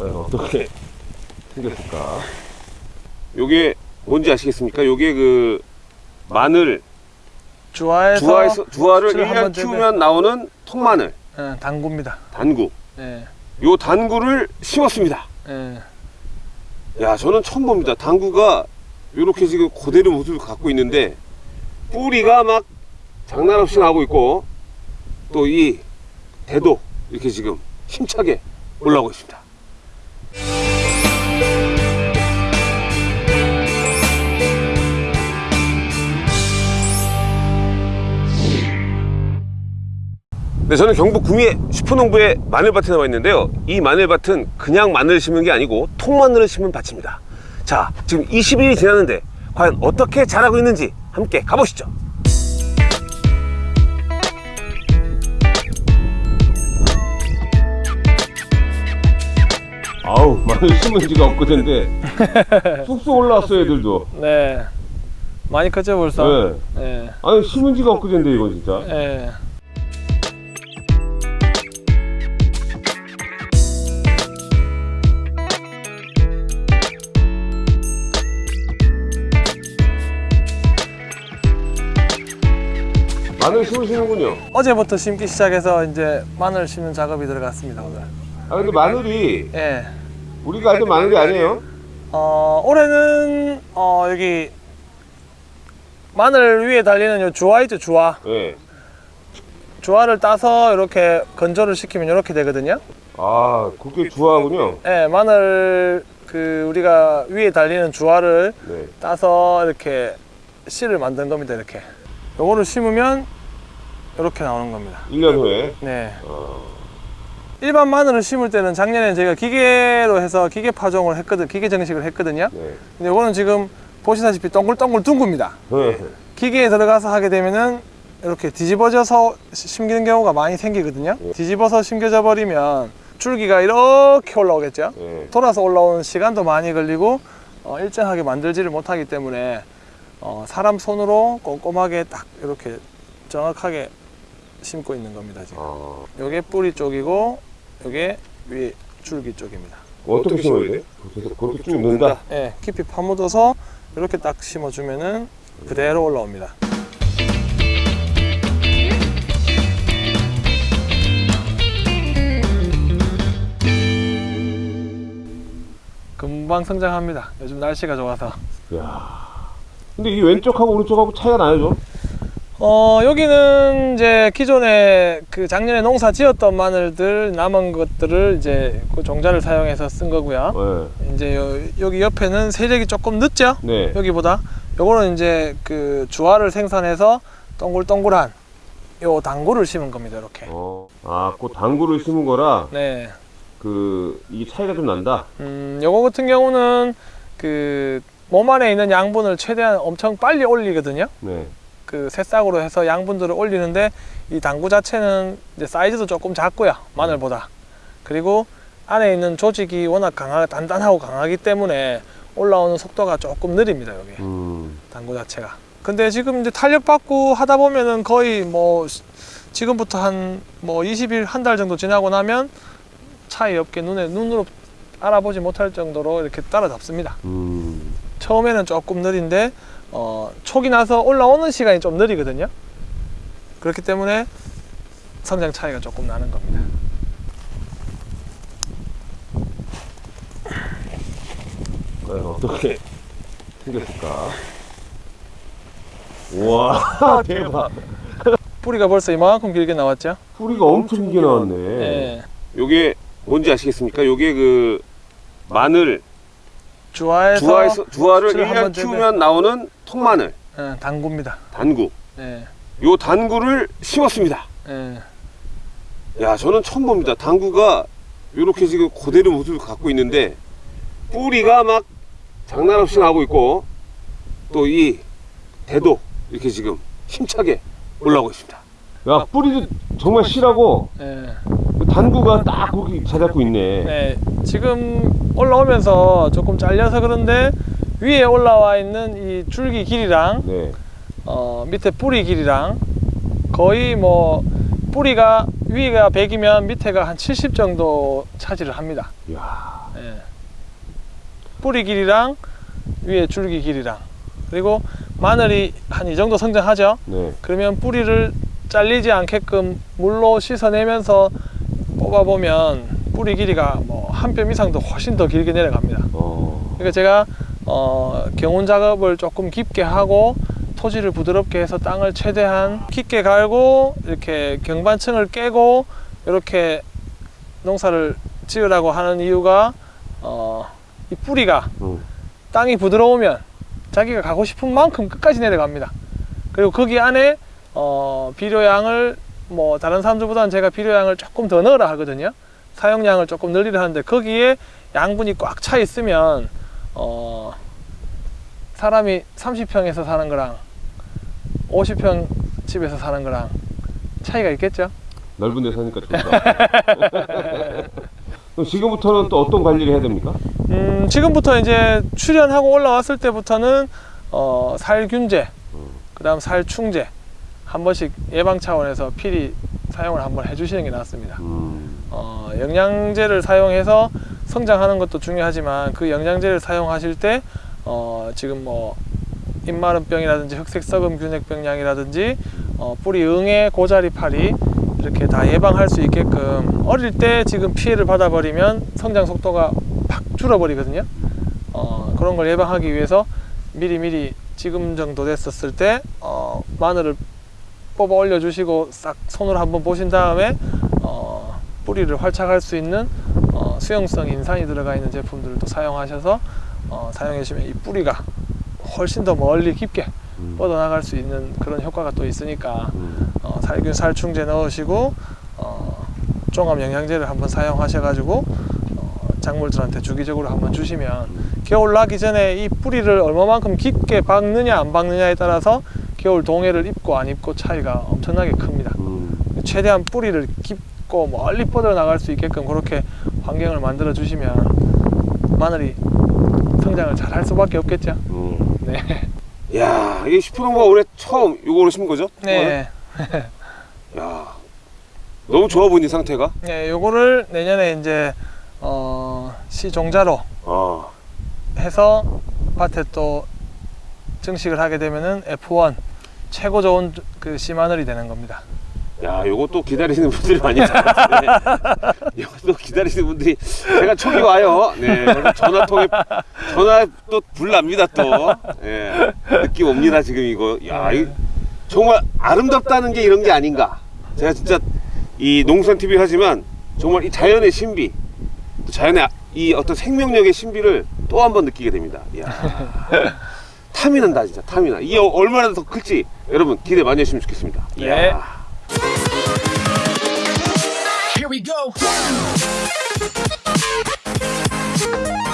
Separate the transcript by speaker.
Speaker 1: 과연 어떻게 생겼을까? 요게 뭔지 아시겠습니까? 요게 그 마늘
Speaker 2: 주화에서
Speaker 1: 주화에서 주화를
Speaker 2: 수치를
Speaker 1: 1년
Speaker 2: 한번 재배-
Speaker 1: 키우면 나오는 통마늘
Speaker 2: 예, 당구입니다.
Speaker 1: 단구.
Speaker 2: 예,
Speaker 1: 요 단구를 심었습니다.
Speaker 2: 예.
Speaker 1: 야, 저는 처음 봅니다. 당구가 이렇게 지금 그대로 모습을 갖고 있는데 뿌리가 막 장난 없이 나오고 있고 또 이 대도 이렇게 지금 힘차게 올라오고 있습니다. 네, 저는 경북 구미의 슈퍼농부의 마늘밭에 나와 있는데요. 이 마늘밭은 그냥 마늘을 심은 게 아니고 통마늘을 심은 밭입니다. 자, 지금 20일이 지났는데 과연 어떻게 자라고 있는지 함께 가보시죠. 아우, 마늘 심은 지가 엊그제인데 쑥쑥 올라왔어요, 애들도.
Speaker 2: 네. 많이 컸죠 벌써?
Speaker 1: 네.
Speaker 2: 예.
Speaker 1: 아니, 심은 지가 엊그제인데 이거 진짜.
Speaker 2: 예.
Speaker 1: 마늘 심으시는군요.
Speaker 2: 어제부터 심기 시작해서 이제 마늘 심는 작업이 들어갔습니다 오늘.
Speaker 1: 아, 근데 마늘이
Speaker 2: 예.
Speaker 1: 우리가 알던 마늘이 아니에요?
Speaker 2: 어, 올해는 어, 여기 마늘 위에 달리는 요 주화 있죠 주화.
Speaker 1: 예.
Speaker 2: 주화를 따서 이렇게 건조를 시키면 이렇게 되거든요.
Speaker 1: 아, 그게 주화군요.
Speaker 2: 예, 마늘 그 우리가 위에 달리는 주화를
Speaker 1: 네.
Speaker 2: 따서 이렇게 씨를 만든 겁니다 이렇게. 요거를 심으면 이렇게 나오는 겁니다.
Speaker 1: 1년 후에.
Speaker 2: 네.
Speaker 1: 어,
Speaker 2: 일반 마늘을 심을 때는 작년에 저희가 기계로 해서 기계 파종을 했거든, 기계 정식을 했거든요.
Speaker 1: 네.
Speaker 2: 근데 이거는 지금 보시다시피 동글동글 둥굽니다.
Speaker 1: 네.
Speaker 2: 기계에 들어가서 하게 되면은 이렇게 뒤집어져서 시- 심기는 경우가 많이 생기거든요.
Speaker 1: 예.
Speaker 2: 뒤집어서 심겨져 버리면 줄기가 이렇게 올라오겠죠.
Speaker 1: 네.
Speaker 2: 돌아서 올라오는 시간도 많이 걸리고 어, 일정하게 만들지를 못하기 때문에 어, 사람 손으로 꼼꼼하게 딱 이렇게 정확하게 심고 있는 겁니다 지금.
Speaker 1: 아,
Speaker 2: 요게 뿌리 쪽이고 요게 위에 줄기 쪽입니다.
Speaker 1: 어떻게 심어야 돼? 그렇게, 그렇게 쭉 넣는다?
Speaker 2: 예, 깊이 파묻어서 이렇게 딱 심어주면은 그대로 올라옵니다. 금방 성장합니다. 요즘 날씨가 좋아서.
Speaker 1: 야 근데 이 왼쪽하고 오른쪽하고 차이가 나요, 좀?
Speaker 2: 어, 여기는 이제 기존에 그 작년에 농사 지었던 마늘들 남은 것들을 이제 그 종자를 사용해서 쓴 거고요.
Speaker 1: 네.
Speaker 2: 이제 요, 여기 옆에는 세력이 조금 늦죠?
Speaker 1: 네.
Speaker 2: 여기보다. 요거는 이제 그 주화를 생산해서 동글동글한 요 당구를 심은 겁니다. 이렇게.
Speaker 1: 어, 아, 그 당구를 심은 거라,
Speaker 2: 네.
Speaker 1: 그, 이 차이가 좀 난다?
Speaker 2: 음, 요거 같은 경우는 그 몸 안에 있는 양분을 최대한 엄청 빨리 올리거든요.
Speaker 1: 네.
Speaker 2: 그 새싹으로 해서 양분들을 올리는데 이 당구 자체는 이제 사이즈도 조금 작고요 마늘보다. 그리고 안에 있는 조직이 워낙 강하 단단하고 강하기 때문에 올라오는 속도가 조금 느립니다 여기.
Speaker 1: 음,
Speaker 2: 당구 자체가. 근데 지금 이제 탄력 받고 하다 보면은 거의 뭐 시- 지금부터 한 뭐 20일 한 달 정도 지나고 나면 차이 없게 눈에 눈으로 알아보지 못할 정도로 이렇게 따라잡습니다.
Speaker 1: 음.
Speaker 2: 처음에는 조금 느린데 어, 촉이 나서 올라오는 시간이 좀 느리거든요. 그렇기 때문에 성장 차이가 조금 나는 겁니다.
Speaker 1: 과연 어떻게 생겼을까? 우와, 대박.
Speaker 2: 뿌리가 벌써 이만큼 길게 나왔죠?
Speaker 1: 뿌리가 엄청 길게 나왔네.
Speaker 2: 예.
Speaker 1: 요게 뭔지 아시겠습니까? 요게 그 마늘
Speaker 2: 주화에서
Speaker 1: 주화에서 주화를
Speaker 2: 수치를
Speaker 1: 1년
Speaker 2: 한번 재배-
Speaker 1: 키우면 나오는 통마늘
Speaker 2: 예, 당구입니다.
Speaker 1: 단구.
Speaker 2: 예,
Speaker 1: 요 단구를 심었습니다.
Speaker 2: 예.
Speaker 1: 야, 저는 처음 봅니다. 당구가 이렇게 지금 그대로 모습을 갖고 있는데 뿌리가 막 장난 없이 나오고 있고 또 이 대도 이렇게 지금 힘차게 올라오고 있습니다. 야, 뿌리도 정말 실하고
Speaker 2: 예.
Speaker 1: 단구가 딱 거기 자잡고 있네.
Speaker 2: 네, 지금 올라오면서 조금 잘려서 그런데 위에 올라와 있는 이 줄기 길이랑
Speaker 1: 네.
Speaker 2: 어, 밑에 뿌리 길이랑 거의 뭐 뿌리가 위가 100이면 밑에가 한 70 정도 차지를 합니다.
Speaker 1: 야,
Speaker 2: 예. 뿌리 길이랑 위에 줄기 길이랑 그리고 마늘이 한 이 정도 성장하죠.
Speaker 1: 네.
Speaker 2: 그러면 뿌리를 잘리지 않게끔 물로 씻어내면서 뽑아보면 뿌리 길이가 뭐 한 뼘 이상도 훨씬 더 길게 내려갑니다.
Speaker 1: 어.
Speaker 2: 그러니까 제가 어, 경운 작업을 조금 깊게 하고 토지를 부드럽게 해서 땅을 최대한 깊게 갈고 이렇게 경반층을 깨고 이렇게 농사를 지으라고 하는 이유가 어, 이 뿌리가
Speaker 1: 음.
Speaker 2: 땅이 부드러우면 자기가 가고 싶은 만큼 끝까지 내려갑니다. 그리고 거기 안에 어, 비료양을 뭐 다른 사람들보다는 제가 비료양을 조금 더 넣으라 하거든요. 사용량을 조금 늘리려 하는데 거기에 양분이 꽉 차 있으면 어, 사람이 30평에서 사는 거랑 50평 집에서 사는 거랑 차이가 있겠죠.
Speaker 1: 넓은 데 사니까 좋다. 그럼 지금부터는 또 어떤 관리를 해야 됩니까?
Speaker 2: 음, 지금부터 이제 출연하고 올라왔을 때부터는 어, 살균제, 그다음 살충제 한 번씩 예방 차원에서 필히 사용을 한번 해주시는 게 낫습니다.
Speaker 1: 음.
Speaker 2: 어, 영양제를 사용해서 성장하는 것도 중요하지만 그 영양제를 사용하실 때 어, 지금 뭐 잎마름병이라든지 흑색 썩음 균핵병량이라든지 어, 뿌리 응애 고자리 파리 이렇게 다 예방할 수 있게끔 어릴 때 지금 피해를 받아버리면 성장 속도가 팍 줄어버리거든요. 어, 그런 걸 예방하기 위해서 미리 미리 지금 정도 됐었을 때 어, 마늘을 뽑아 올려 주시고 싹 손으로 한번 보신 다음에 어, 뿌리를 활착할 수 있는 어, 수용성 인산이 들어가 있는 제품들을 또 사용하셔서 어, 사용해 주시면 이 뿌리가 훨씬 더 멀리 깊게
Speaker 1: 음.
Speaker 2: 뻗어나갈 수 있는 그런 효과가 또 있으니까
Speaker 1: 음.
Speaker 2: 어, 살균 살충제 넣으시고 어, 종합 영양제를 한번 사용하셔 가지고 어, 작물들한테 주기적으로 한번 주시면 겨울 나기 전에 이 뿌리를 얼마만큼 깊게 박느냐 안 박느냐에 따라서 겨울 동해를 입고 안 입고 차이가 엄청나게 큽니다.
Speaker 1: 음.
Speaker 2: 최대한 뿌리를 깊고 멀리 뻗어 나갈 수 있게끔 그렇게 환경을 만들어 주시면 마늘이 성장을 잘 할 수밖에 없겠죠.
Speaker 1: 음.
Speaker 2: 네.
Speaker 1: 야, 이 슈프농가 올해 처음 요거를 심은 거죠?
Speaker 2: 네.
Speaker 1: 야, 너무 좋아 보이는 상태가.
Speaker 2: 네, 요거를 내년에 이제 어, 시종자로
Speaker 1: 아,
Speaker 2: 해서 밭에 또 증식을 하게 되면은 F1 최고 좋은 그 씨마늘이 되는 겁니다.
Speaker 1: 야, 요것도 기다리시는 분들이 많이 같은데. 요것도 기다리시는 분들이 제가 촉이 와요. 네, 전화 통에 전화 또 불납니다 또. 예, 느낌 옵니다 지금 이거. 야, 이 정말 아름답다는 게 이런 게 아닌가. 제가 진짜 이 농산 TV 하지만 정말 이 자연의 신비, 또 자연의 아- 이 어떤 생명력의 신비를 또 한 번 느끼게 됩니다. 이야. 탐이 난다 진짜 탐이 나. 이게 얼마나 더 클지 여러분 기대 많이 해주시면 좋겠습니다.
Speaker 2: 네.
Speaker 1: 이야.
Speaker 3: Here we go.